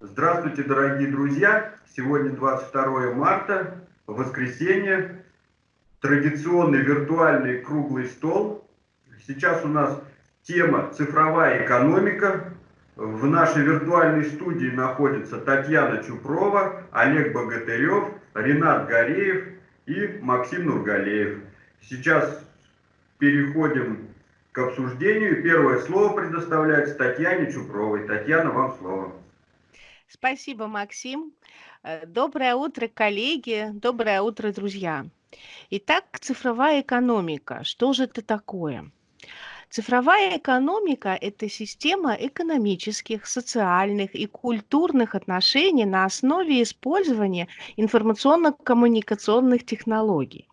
Здравствуйте, дорогие друзья! Сегодня 22 марта, воскресенье, традиционный виртуальный круглый стол. Сейчас у нас тема «Цифровая экономика». В нашей виртуальной студии находятся Татьяна Чупрова, Олег Богатырев, Ренат Гореев и Максим Нургалеев. Сейчас переходим к обсуждению. Первое слово предоставляется Татьяне Чупровой. Татьяна, вам слово. Спасибо, Максим. Э, доброе утро, коллеги. Доброе утро, друзья. Итак, цифровая экономика. Что же это такое? Цифровая экономика – это система экономических, социальных и культурных отношений на основе использования информационно-коммуникационных технологий.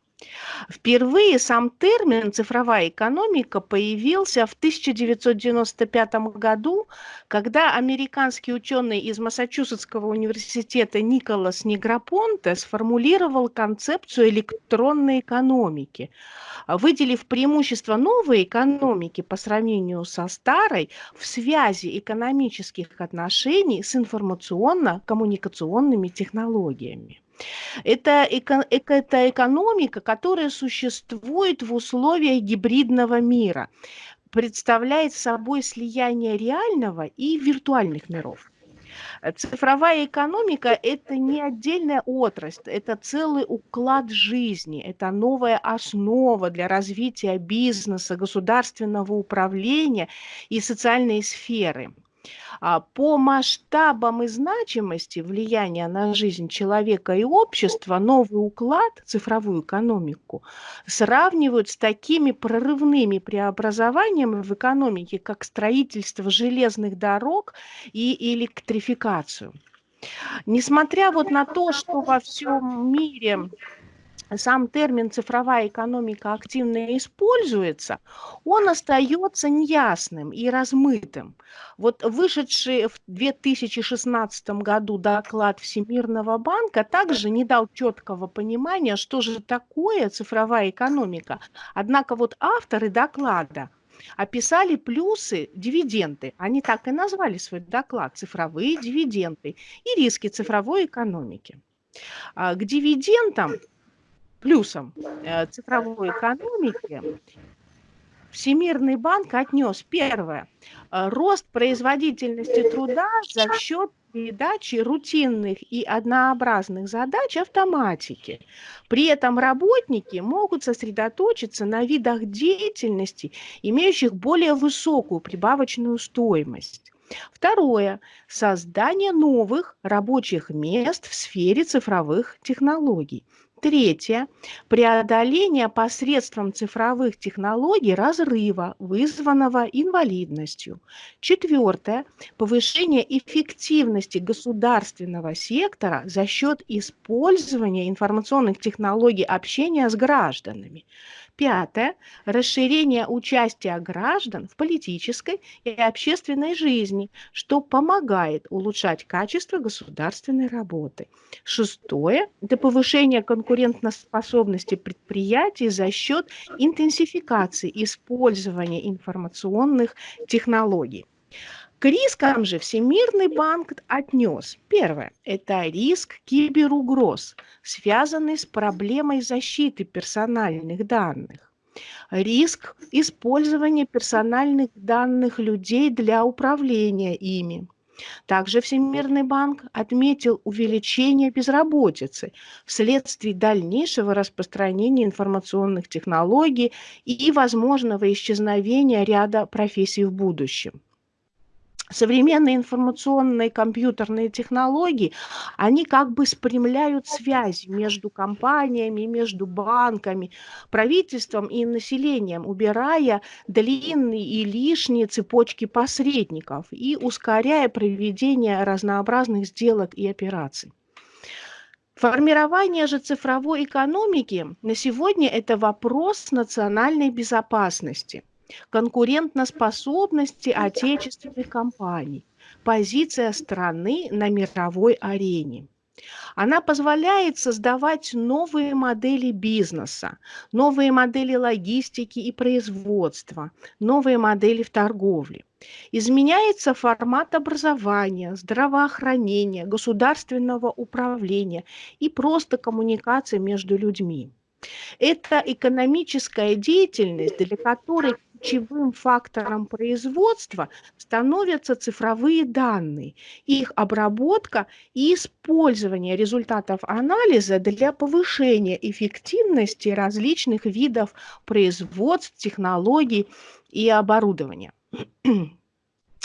Впервые сам термин «цифровая экономика» появился в 1995 году, когда американский ученый из Массачусетского университета Николас Негропонте сформулировал концепцию электронной экономики, выделив преимущество новой экономики по сравнению со старой в связи экономических отношений с информационно-коммуникационными технологиями. Это, эко, это экономика, которая существует в условиях гибридного мира, представляет собой слияние реального и виртуальных миров. Цифровая экономика – это не отдельная отрасль, это целый уклад жизни, это новая основа для развития бизнеса, государственного управления и социальной сферы. А, по масштабам и значимости влияния на жизнь человека и общества новый уклад, цифровую экономику, сравнивают с такими прорывными преобразованиями в экономике, как строительство железных дорог и электрификацию. Несмотря вот на то, что во всем мире сам термин цифровая экономика активно используется, он остается неясным и размытым. Вот вышедший в 2016 году доклад Всемирного банка также не дал четкого понимания, что же такое цифровая экономика. Однако вот авторы доклада описали плюсы, дивиденды. Они так и назвали свой доклад «Цифровые дивиденды» и риски цифровой экономики. А к дивидендам плюсом э, цифровой экономики Всемирный банк отнес первое э, рост производительности труда за счет передачи рутинных и однообразных задач автоматики. При этом работники могут сосредоточиться на видах деятельности, имеющих более высокую прибавочную стоимость. Второе. Создание новых рабочих мест в сфере цифровых технологий. Третье. Преодоление посредством цифровых технологий разрыва, вызванного инвалидностью. Четвертое. Повышение эффективности государственного сектора за счет использования информационных технологий общения с гражданами. Пятое. Расширение участия граждан в политической и общественной жизни, что помогает улучшать качество государственной работы. Шестое. Это повышение конкурентоспособности предприятий за счет интенсификации использования информационных технологий. К рискам же Всемирный банк отнес. Первое – это риск киберугроз, связанный с проблемой защиты персональных данных. Риск использования персональных данных людей для управления ими. Также Всемирный банк отметил увеличение безработицы вследствие дальнейшего распространения информационных технологий и возможного исчезновения ряда профессий в будущем современные информационные компьютерные технологии, они как бы спрямляют связи между компаниями, между банками, правительством и населением, убирая длинные и лишние цепочки посредников и ускоряя проведение разнообразных сделок и операций. Формирование же цифровой экономики на сегодня это вопрос национальной безопасности – конкурентоспособности отечественных компаний, позиция страны на мировой арене. Она позволяет создавать новые модели бизнеса, новые модели логистики и производства, новые модели в торговле. Изменяется формат образования, здравоохранения, государственного управления и просто коммуникации между людьми. Это экономическая деятельность, для которой ключевым фактором производства становятся цифровые данные, их обработка и использование результатов анализа для повышения эффективности различных видов производств, технологий и оборудования.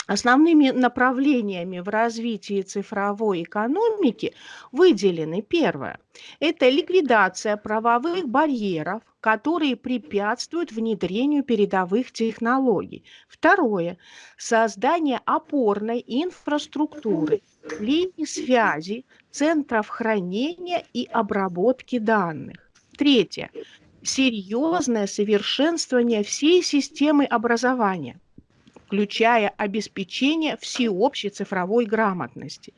Основными направлениями в развитии цифровой экономики выделены первое – это ликвидация правовых барьеров, которые препятствуют внедрению передовых технологий. Второе – создание опорной инфраструктуры, линий связи, центров хранения и обработки данных. Третье – серьезное совершенствование всей системы образования – включая обеспечение всеобщей цифровой грамотности.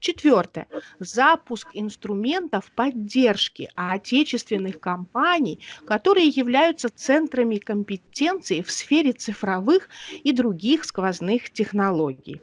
Четвертое. Запуск инструментов поддержки отечественных компаний, которые являются центрами компетенции в сфере цифровых и других сквозных технологий.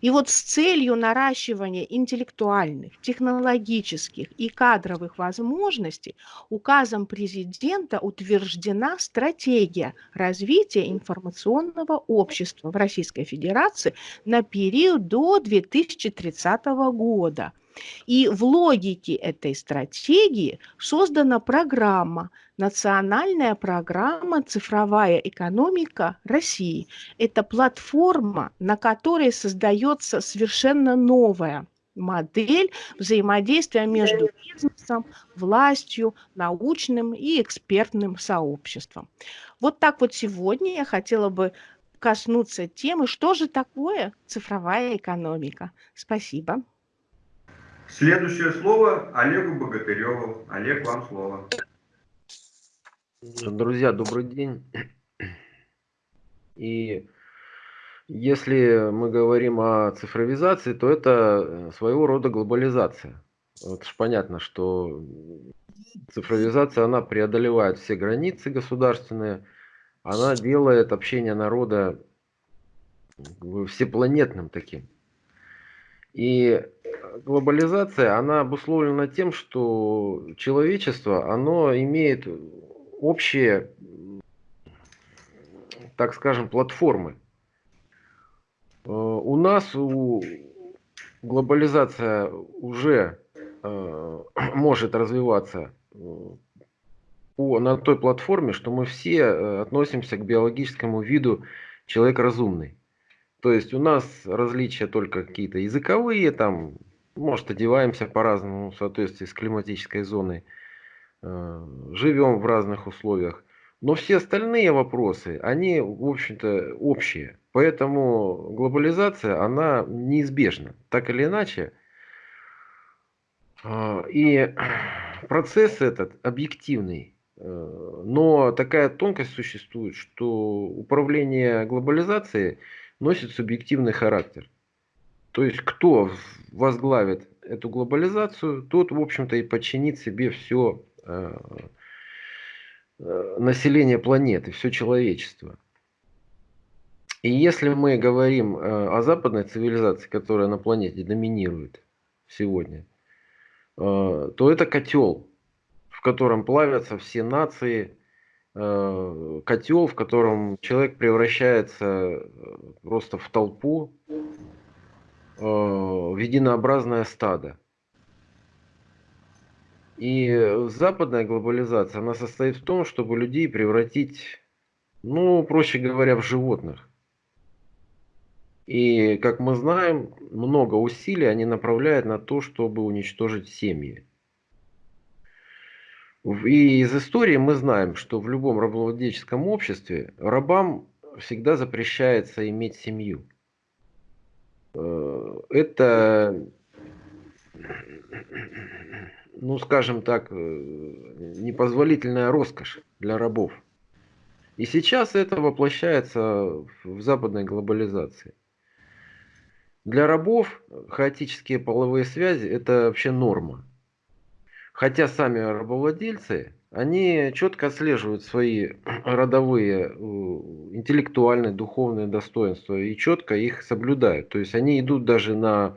И вот с целью наращивания интеллектуальных, технологических и кадровых возможностей указом президента утверждена стратегия развития информационного общества в Российской Федерации на период до 2030 года – и в логике этой стратегии создана программа, национальная программа «Цифровая экономика России». Это платформа, на которой создается совершенно новая модель взаимодействия между бизнесом, властью, научным и экспертным сообществом. Вот так вот сегодня я хотела бы коснуться темы, что же такое цифровая экономика. Спасибо. Следующее слово Олегу Богатыреву. Олег, вам слово. Друзья, добрый день. И если мы говорим о цифровизации, то это э, своего рода глобализация. Вот ж понятно, что цифровизация, она преодолевает все границы государственные, она делает общение народа всепланетным таким. И глобализация, она обусловлена тем, что человечество, оно имеет общие, так скажем, платформы. Э, у нас у глобализация уже э, может развиваться э, на той платформе, что мы все относимся к биологическому виду человек разумный. То есть у нас различия только какие-то языковые, там, может, одеваемся по-разному в соответствии с климатической зоной, э, живем в разных условиях. Но все остальные вопросы, они, в общем-то, общие. Поэтому глобализация, она неизбежна. Так или иначе, э, и процесс этот объективный. Э, но такая тонкость существует, что управление глобализацией носит субъективный характер. То есть кто возглавит эту глобализацию, тот, в общем-то, и подчинит себе все э, э, население планеты, все человечество. И если мы говорим э, о западной цивилизации, которая на планете доминирует сегодня, то это котел, в котором плавятся все нации, котел, в котором человек превращается просто в толпу, Э, в единообразное стадо. И западная глобализация, она состоит в том, чтобы людей превратить, ну, проще говоря, в животных. И, как мы знаем, много усилий они направляют на то, чтобы уничтожить семьи. И из истории мы знаем, что в любом рабовладельческом обществе рабам всегда запрещается иметь семью. Э, это, ну скажем так, э, непозволительная роскошь для рабов. И сейчас это воплощается в западной глобализации. Для рабов хаотические половые связи – это вообще норма. Хотя сами рабовладельцы, они четко отслеживают свои родовые интеллектуальные, духовные достоинства и четко их соблюдают. То есть они идут даже на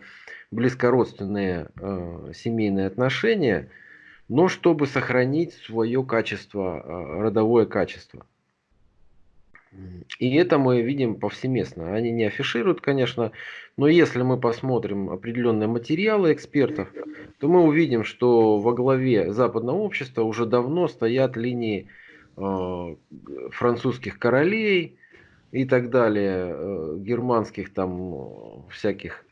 близкородственные э, семейные отношения, но чтобы сохранить свое качество, э, родовое качество. И это мы видим повсеместно. Они не афишируют, конечно, но если мы посмотрим определенные материалы экспертов, то мы увидим, что во главе западного общества уже давно стоят линии э, французских королей и так далее, э, германских там э, всяких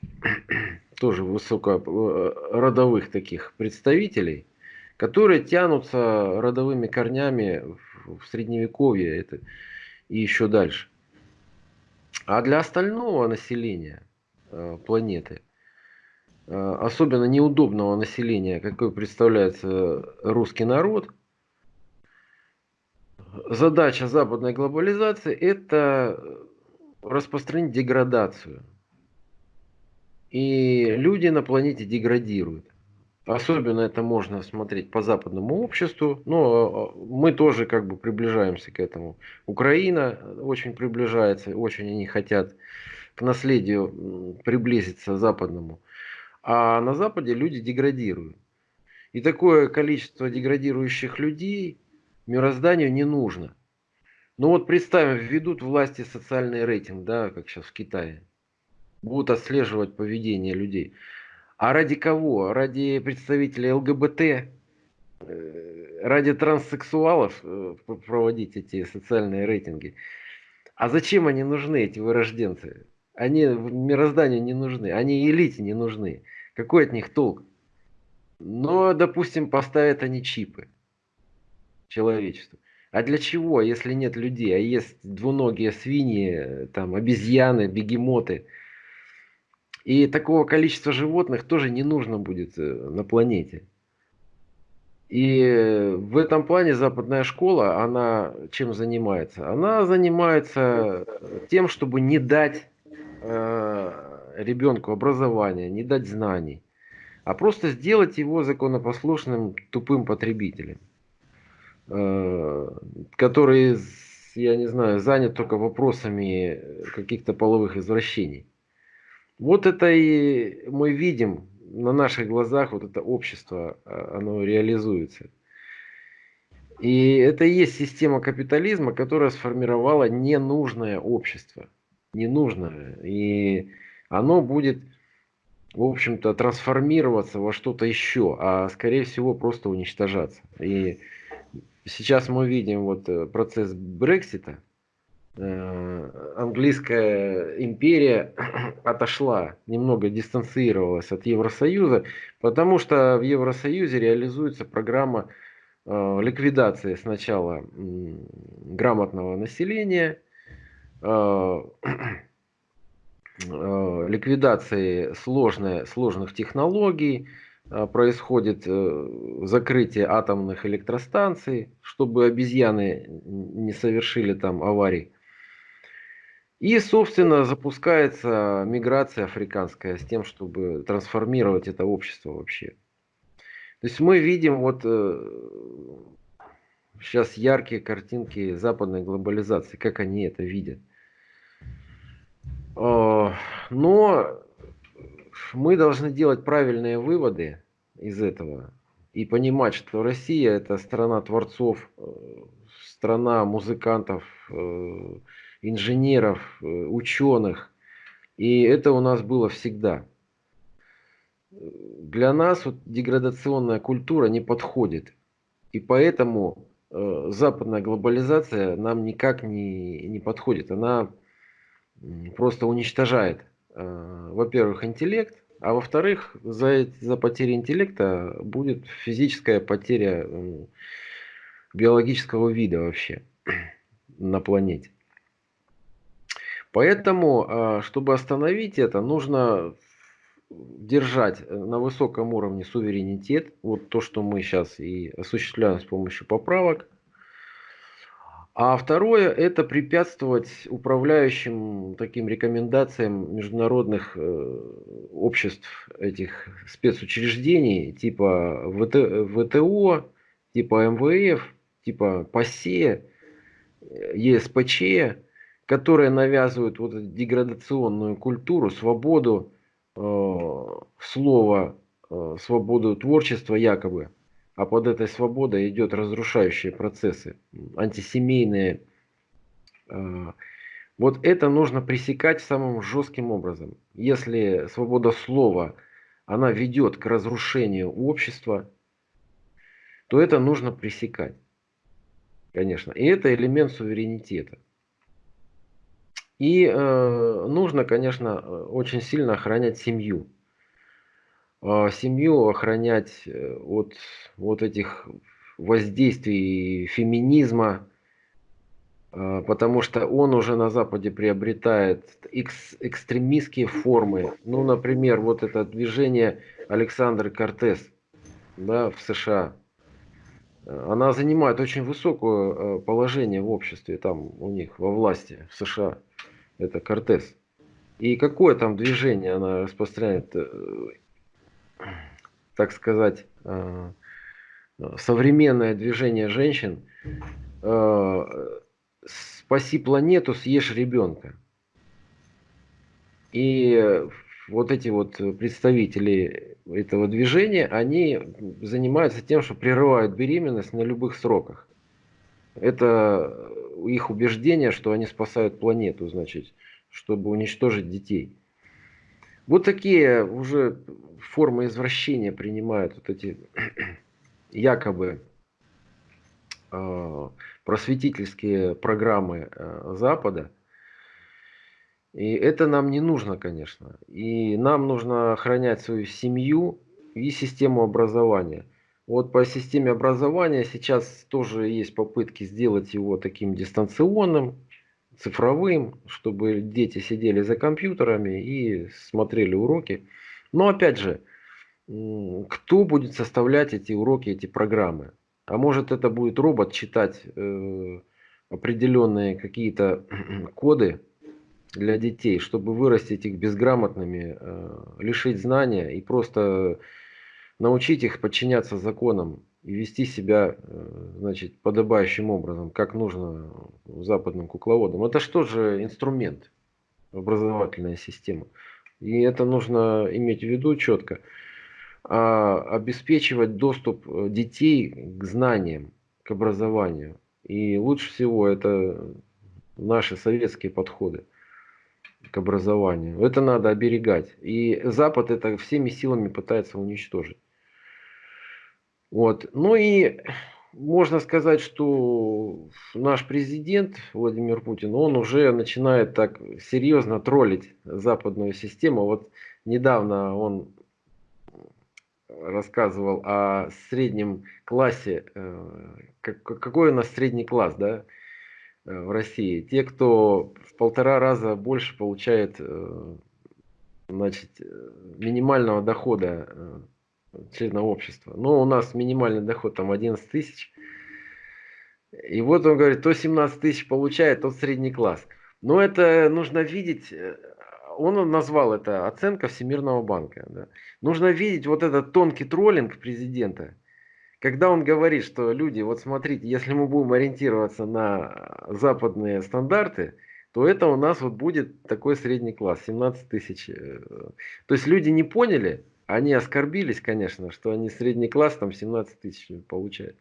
тоже высокородовых таких представителей, которые тянутся родовыми корнями в средневековье. Это, и еще дальше. А для остального населения э, планеты, э, особенно неудобного населения, какой представляется русский народ, задача западной глобализации – это распространить деградацию. И люди на планете деградируют. Особенно это можно смотреть по западному обществу, но э, мы тоже как бы приближаемся к этому. Украина очень приближается, очень они хотят к наследию приблизиться западному. А на Западе люди деградируют. И такое количество деградирующих людей мирозданию не нужно. Ну вот представим, введут власти социальный рейтинг, да, как сейчас в Китае. Будут отслеживать поведение людей. А ради кого? Ради представителей ЛГБТ? Э, ради транссексуалов э, проводить эти социальные рейтинги? А зачем они нужны, эти вырожденцы? Они мирозданию не нужны, они элите не нужны. Какой от них толк? Но, допустим, поставят они чипы человечеству. А для чего, если нет людей, а есть двуногие свиньи, там, обезьяны, бегемоты – и такого количества животных тоже не нужно будет э, на планете. И в этом плане западная школа, она чем занимается? Она занимается тем, чтобы не дать э, ребенку образования, не дать знаний, а просто сделать его законопослушным тупым потребителем, э, который, я не знаю, занят только вопросами каких-то половых извращений. Вот это и мы видим на наших глазах, вот это общество, а, оно реализуется. И это и есть система капитализма, которая сформировала ненужное общество. Ненужное. И оно будет, в общем-то, трансформироваться во что-то еще, а скорее всего просто уничтожаться. И сейчас мы видим вот э, процесс Брексита, английская империя отошла, немного дистанцировалась от Евросоюза, потому что в Евросоюзе реализуется программа э, ликвидации сначала грамотного населения, э, ликвидации сложной, сложных технологий, происходит закрытие атомных электростанций, чтобы обезьяны не совершили там аварий. И, собственно, запускается миграция африканская с тем, чтобы трансформировать это общество вообще. То есть мы видим вот сейчас э, яркие картинки западной глобализации, как они это видят. А, но мы должны делать правильные выводы из этого и понимать, что Россия это страна творцов, э, страна музыкантов, э, инженеров, э, ученых. И это у нас было всегда. Для нас вот деградационная культура не подходит. И поэтому э, западная глобализация нам никак не, не подходит. Она просто уничтожает, э, во-первых, интеллект, а во-вторых, за, за потерей интеллекта будет физическая потеря биологического вида вообще на планете. Поэтому, а, чтобы остановить это, нужно держать на высоком уровне суверенитет, вот то, что мы сейчас и осуществляем с помощью поправок. А второе– это препятствовать управляющим таким рекомендациям международных э, обществ, этих спецучреждений, типа ВТ, ВТО, типа МВФ, типа ПАСЕ, ЕСПЧ, которые навязывают вот эту деградационную культуру, свободу э, слова, э, свободу творчества якобы. А под этой свободой идет разрушающие процессы, антисемейные. Э, вот это нужно пресекать самым жестким образом. Если свобода слова, она ведет к разрушению общества, то это нужно пресекать. Конечно. И это элемент суверенитета. И э, нужно, конечно, очень сильно охранять семью. Э, семью охранять э, от вот этих воздействий феминизма, э, потому что он уже на Западе приобретает экс, экстремистские формы. Ну, например, вот это движение Александр Кортес да, в США. Она занимает очень высокое э, положение в обществе, там у них во власти в США это Кортес. И какое там движение она распространяет, э, так сказать, э, современное движение женщин, спаси планету, съешь ребенка. И вот эти вот представители этого движения, они занимаются тем, что прерывают беременность на любых сроках. Это их убеждение, что они спасают планету, значит, чтобы уничтожить детей. Вот такие уже формы извращения принимают вот эти якобы э, просветительские программы э, Запада. И это нам не нужно, конечно. И нам нужно охранять свою семью и систему образования. Вот по системе образования сейчас тоже есть попытки сделать его таким дистанционным, цифровым, чтобы дети сидели за компьютерами и смотрели уроки. Но опять же, кто будет составлять эти уроки, эти программы? А может это будет робот читать э, определенные какие-то коды для детей, чтобы вырастить их безграмотными, э, лишить знания и просто научить их подчиняться законам и вести себя, э, значит, подобающим образом, как нужно западным кукловодам. Это что же инструмент, образовательная система. И это нужно иметь в виду четко. А обеспечивать доступ э, детей к знаниям, к образованию. И лучше всего это наши советские подходы к образованию. Это надо оберегать. И Запад это всеми силами пытается уничтожить. Вот. Ну и можно сказать, что наш президент Владимир Путин, он уже начинает так серьезно троллить западную систему. Вот недавно он рассказывал о среднем классе. Э, какой у нас средний класс, да, в России? Те, кто в полтора раза больше получает, э, значит, минимального дохода члена общества. Но у нас минимальный доход там 11 тысяч. И вот он говорит, то 17 тысяч получает, тот средний класс. Но это нужно видеть, э, он назвал это оценка Всемирного банка. Да. Нужно видеть вот этот тонкий троллинг президента, когда он говорит, что люди, вот смотрите, если мы будем ориентироваться на западные стандарты, то это у нас вот будет такой средний класс, 17 тысяч. Э, то есть люди не поняли, они оскорбились, конечно, что они средний класс там 17 тысяч получают.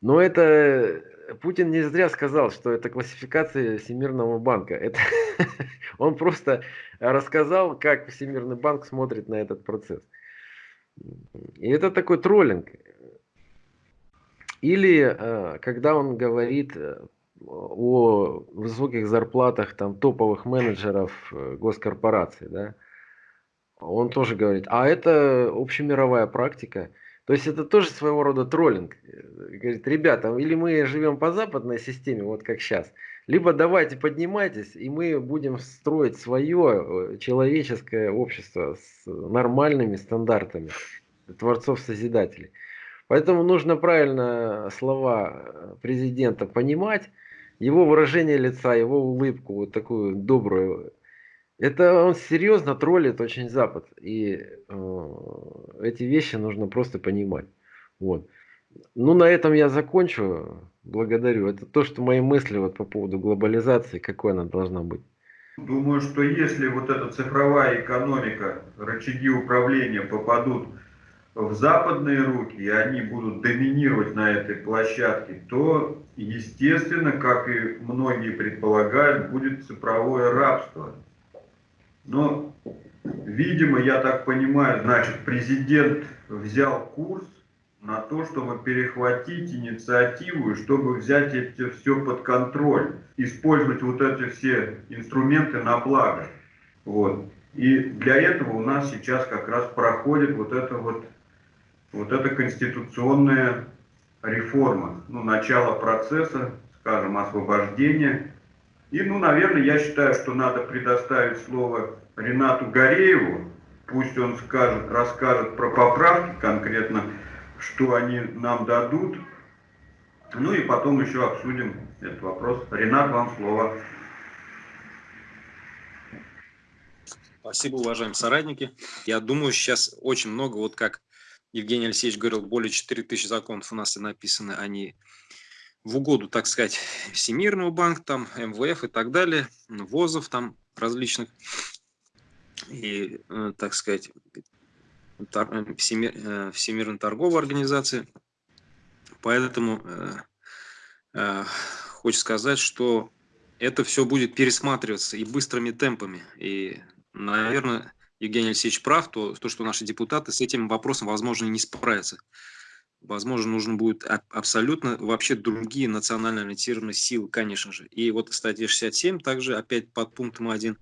Но это Путин не зря сказал, что это классификация Всемирного банка. Это он просто рассказал, как Всемирный банк смотрит на этот процесс. И это такой троллинг. Или э, когда он говорит э, о высоких зарплатах там топовых менеджеров э, госкорпораций, да, он тоже говорит, а это общемировая практика. То есть это тоже своего рода троллинг. Говорит, ребята, или мы живем по западной системе, вот как сейчас, либо давайте поднимайтесь, и мы будем строить свое человеческое общество с нормальными стандартами творцов-созидателей. Поэтому нужно правильно слова президента понимать, его выражение лица, его улыбку, вот такую добрую, это он серьезно троллит очень Запад. И э, эти вещи нужно просто понимать. Вот. Ну, на этом я закончу. Благодарю. Это то, что мои мысли вот по поводу глобализации, какой она должна быть. Думаю, что если вот эта цифровая экономика, рычаги управления попадут в западные руки, и они будут доминировать на этой площадке, то, естественно, как и многие предполагают, будет цифровое рабство. Но, видимо, я так понимаю, значит, президент взял курс на то, чтобы перехватить инициативу чтобы взять это все под контроль, использовать вот эти все инструменты на благо. Вот. И для этого у нас сейчас как раз проходит вот эта вот, вот эта конституционная реформа, ну, начало процесса, скажем, освобождения. И, ну, наверное, я считаю, что надо предоставить слово Ренату Горееву, пусть он скажет, расскажет про поправки конкретно, что они нам дадут. Ну и потом еще обсудим этот вопрос. Ренат, вам слово. Спасибо, уважаемые соратники. Я думаю, сейчас очень много, вот как Евгений Алексеевич говорил, более 4000 законов у нас написаны, они в угоду, так сказать, Всемирного банка, там, МВФ и так далее, ВОЗов там различных, и, э, так сказать, Э, Всемир, э, Всемирной торговой организации. Поэтому э, э, хочу сказать, что это все будет пересматриваться и быстрыми темпами. И, наверное, Евгений Алексеевич прав, то, то, что наши депутаты с этим вопросом, возможно, не справятся. Возможно, нужно будет абсолютно вообще другие национально ориентированные силы, конечно же. И вот статья 67 также опять под пунктом 1.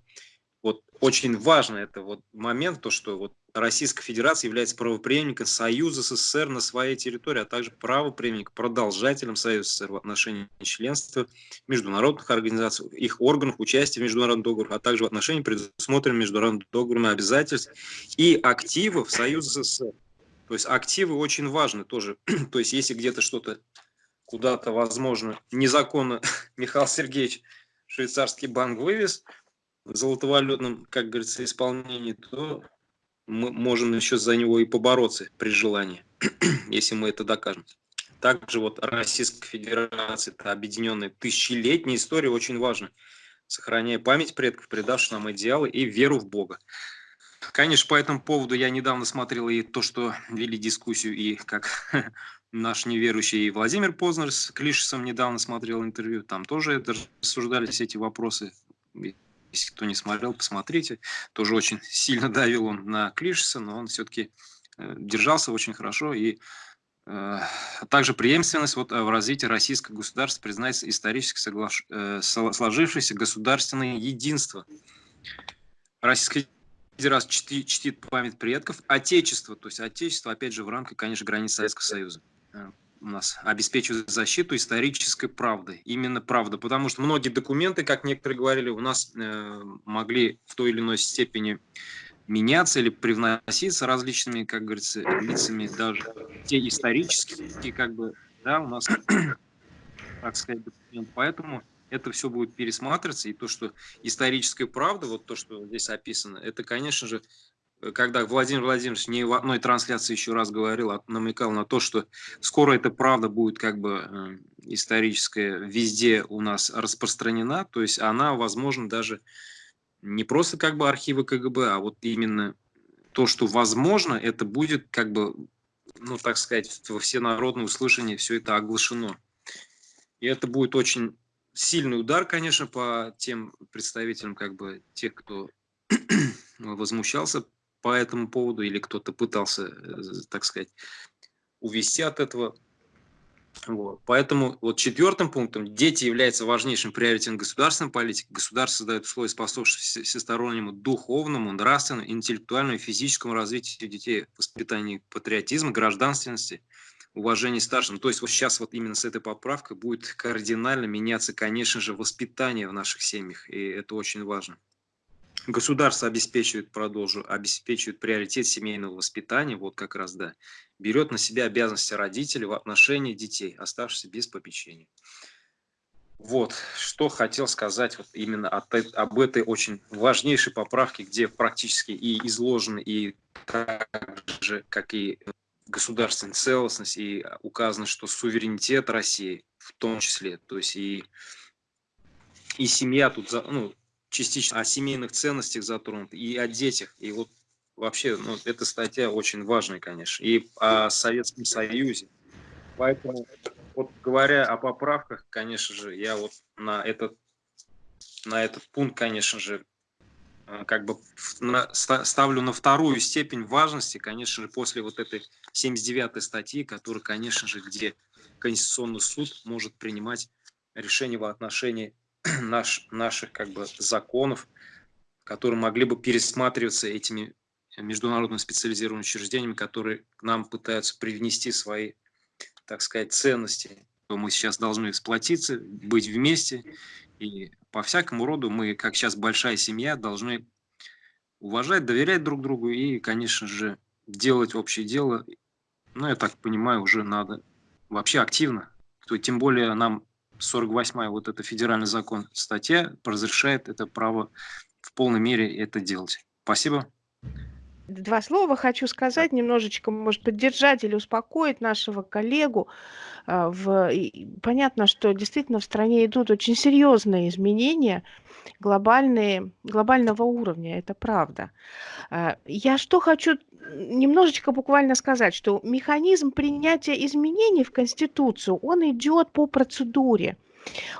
Очень важно это вот момент, то, что вот Российская Федерация является правопреемником Союза СССР на своей территории, а также правопреемником, продолжателем Союза СССР в отношении членства международных организаций, их органов, участия в международных договорах, а также в отношении предусмотренных международными договорами обязательств и активов Союза СССР. То есть активы очень важны тоже. То есть если где-то что-то куда-то, возможно, незаконно Михаил Сергеевич швейцарский банк вывез золотовалютном, как говорится, исполнении, то мы можем еще за него и побороться при желании, если мы это докажем. Также вот Российская Федерация, это объединенная тысячелетняя история, очень важна, сохраняя память предков, предавших нам идеалы и веру в Бога. Конечно, по этому поводу я недавно смотрел и то, что вели дискуссию, и как наш неверующий Владимир Познер с Клишесом недавно смотрел интервью, там тоже рассуждались эти вопросы, если кто не смотрел, посмотрите. Тоже очень сильно давил он на Клишеса, но он все-таки э, держался очень хорошо. И э, также преемственность вот, э, в развитии российского государства признается исторически соглаш... сложившееся государственное единство. Российская Федерация чтит, чтит память предков, отечество, то есть отечество, опять же, в рамках, конечно, границ Советского Союза у нас обеспечивает защиту исторической правды. Именно правда, потому что многие документы, как некоторые говорили, у нас э, могли в той или иной степени меняться или привноситься различными, как говорится, лицами, даже те исторические, как бы, да, у нас, так сказать, документы. Поэтому это все будет пересматриваться, и то, что историческая правда, вот то, что здесь описано, это, конечно же, когда Владимир Владимирович не в одной трансляции еще раз говорил, а намекал на то, что скоро эта правда будет как бы э, историческая везде у нас распространена, то есть она, возможно, даже не просто как бы архивы КГБ, а вот именно то, что возможно, это будет как бы, ну так сказать, во всенародное услышание все это оглашено. И это будет очень сильный удар, конечно, по тем представителям, как бы тех, кто возмущался по этому поводу, или кто-то пытался, э, так сказать, увести от этого. Вот. Поэтому вот четвертым пунктом дети являются важнейшим приоритетом государственной политики. Государство создает условия, способствующие всестороннему духовному, нравственному, интеллектуальному и физическому развитию детей, воспитанию патриотизма, гражданственности, уважения старшим. То есть вот сейчас вот именно с этой поправкой будет кардинально меняться, конечно же, воспитание в наших семьях, и это очень важно. Государство обеспечивает, продолжу, обеспечивает приоритет семейного воспитания, вот как раз, да, берет на себя обязанности родителей в отношении детей, оставшихся без попечения. Вот, что хотел сказать вот именно от, об этой очень важнейшей поправке, где практически и изложены, и так же, как и государственная целостность, и указано, что суверенитет России в том числе, то есть и, и семья тут, ну, частично о семейных ценностях затронут, и о детях, и вот вообще, ну, эта статья очень важная, конечно, и о Советском Союзе. Поэтому, вот говоря о поправках, конечно же, я вот на этот, на этот пункт, конечно же, э, как бы на, ставлю на вторую степень важности, конечно же, после вот этой 79-й статьи, которая, конечно же, где Конституционный суд может принимать решение в отношении наш, наших как бы законов, которые могли бы пересматриваться этими международными специализированными учреждениями, которые к нам пытаются привнести свои, так сказать, ценности. Мы сейчас должны сплотиться, быть вместе, и по всякому роду мы, как сейчас большая семья, должны уважать, доверять друг другу и, конечно же, делать общее дело. Ну, я так понимаю, уже надо вообще активно. То, тем более нам 48-я вот эта федеральный закон статья разрешает это право в полной мере это делать. Спасибо. Два слова хочу сказать, немножечко, может, поддержать или успокоить нашего коллегу. А, в... Понятно, что действительно в стране идут очень серьезные изменения, глобальные, глобального уровня, это правда. А, я что хочу немножечко буквально сказать, что механизм принятия изменений в Конституцию, он идет по процедуре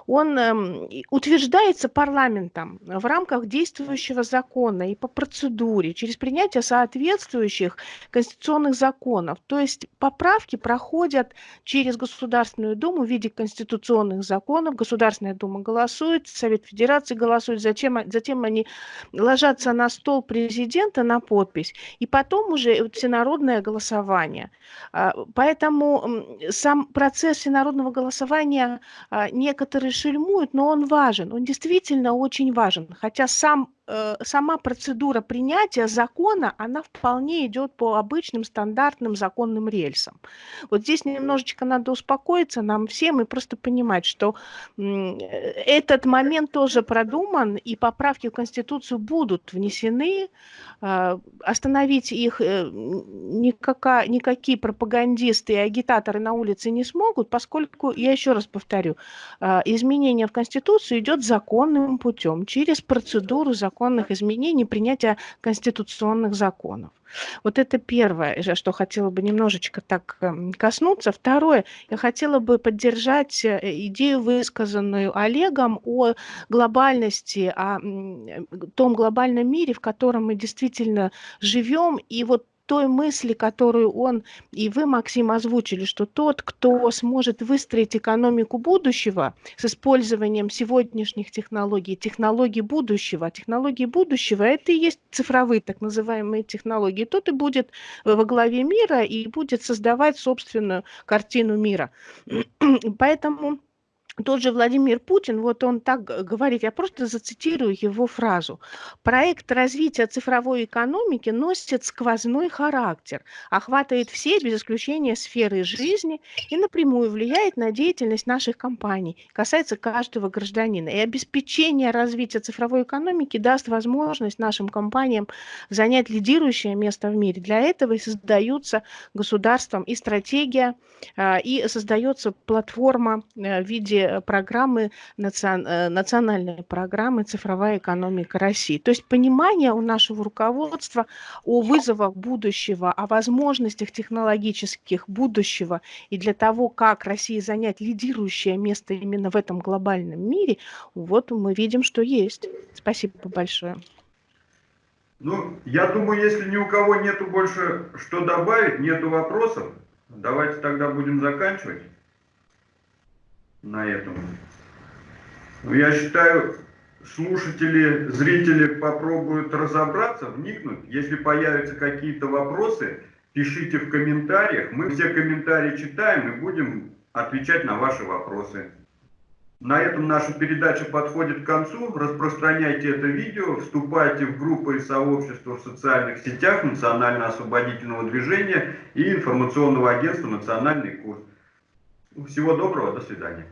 он эм, утверждается парламентом в рамках действующего закона и по процедуре, через принятие соответствующих конституционных законов. То есть поправки проходят через Государственную Думу в виде конституционных законов. Государственная Дума голосует, Совет Федерации голосует, затем, затем они ложатся на стол президента на подпись, и потом уже всенародное голосование. А, поэтому сам процесс всенародного голосования а, не некоторые шельмуют, но он важен, он действительно очень важен. Хотя сам сама процедура принятия закона, она вполне идет по обычным стандартным законным рельсам. Вот здесь немножечко надо успокоиться нам всем и просто понимать, что этот момент тоже продуман, и поправки в Конституцию будут внесены. А, остановить их э, никакая, никакие пропагандисты и агитаторы на улице не смогут, поскольку, я еще раз повторю, а, изменение в Конституцию идет законным путем, через процедуру закона законных изменений, принятия конституционных законов. Вот это первое, что хотела бы немножечко так эм, коснуться. Второе, я хотела бы поддержать э, идею, высказанную Олегом о глобальности, о том глобальном мире, в котором мы действительно живем. И вот той мысли, которую он и вы, Максим, озвучили, что тот, кто сможет выстроить экономику будущего с использованием сегодняшних технологий, технологий будущего, технологии будущего, это и есть цифровые так называемые технологии, тот и будет во главе мира и будет создавать собственную картину мира. Поэтому тот же Владимир Путин, вот он так говорит, я просто зацитирую его фразу. Проект развития цифровой экономики носит сквозной характер, охватывает все, без исключения, сферы жизни и напрямую влияет на деятельность наших компаний, касается каждого гражданина. И обеспечение развития цифровой экономики даст возможность нашим компаниям занять лидирующее место в мире. Для этого и создаются государством и стратегия, а, и создается платформа э, в виде Э, программы, э, национальные программы «Цифровая экономика России». То есть понимание у нашего руководства о вызовах будущего, о возможностях технологических будущего и для того, как России занять лидирующее место именно в этом глобальном мире, вот мы видим, что есть. Спасибо большое. Ну, я думаю, если ни у кого нету больше что добавить, нету вопросов, давайте тогда будем заканчивать на этом. Ну, я считаю, слушатели, зрители попробуют разобраться, вникнуть. Если появятся какие-то вопросы, пишите в комментариях. Мы все комментарии читаем и будем отвечать на ваши вопросы. На этом наша передача подходит к концу. Распространяйте это видео, вступайте в группы и сообщества в социальных сетях Национально-освободительного движения и информационного агентства «Национальный курс». Всего доброго, до свидания.